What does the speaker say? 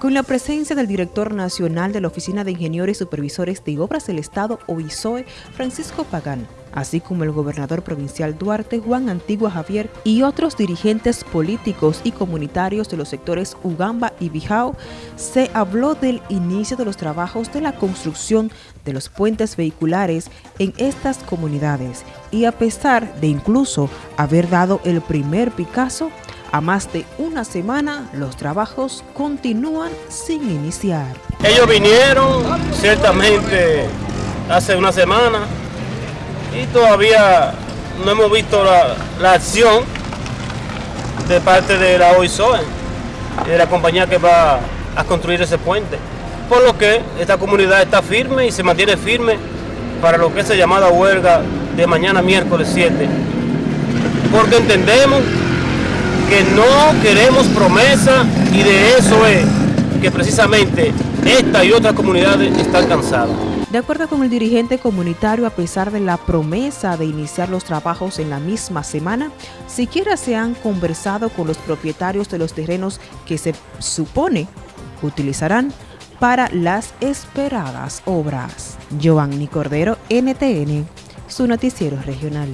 con la presencia del director nacional de la Oficina de Ingenieros y Supervisores de Obras del Estado, OISOE, Francisco Pagán, así como el gobernador provincial Duarte, Juan Antigua Javier, y otros dirigentes políticos y comunitarios de los sectores Ugamba y Bijao, se habló del inicio de los trabajos de la construcción de los puentes vehiculares en estas comunidades y a pesar de incluso haber dado el primer Picasso, a más de una semana, los trabajos continúan sin iniciar. Ellos vinieron ciertamente hace una semana y todavía no hemos visto la, acción de parte de la OISOE, de la compañía que va a construir ese puente. Por lo que esta comunidad está firme y se mantiene firme para lo que es la llamada huelga de mañana miércoles 7. Porque entendemos que no queremos promesa y de eso es que precisamente esta y otras comunidades están cansadas. De acuerdo con el dirigente comunitario, a pesar de la promesa de iniciar los trabajos en la misma semana, siquiera se han conversado con los propietarios de los terrenos que se supone utilizarán para las esperadas obras. Giovanni Cordero, NTN, su noticiero regional.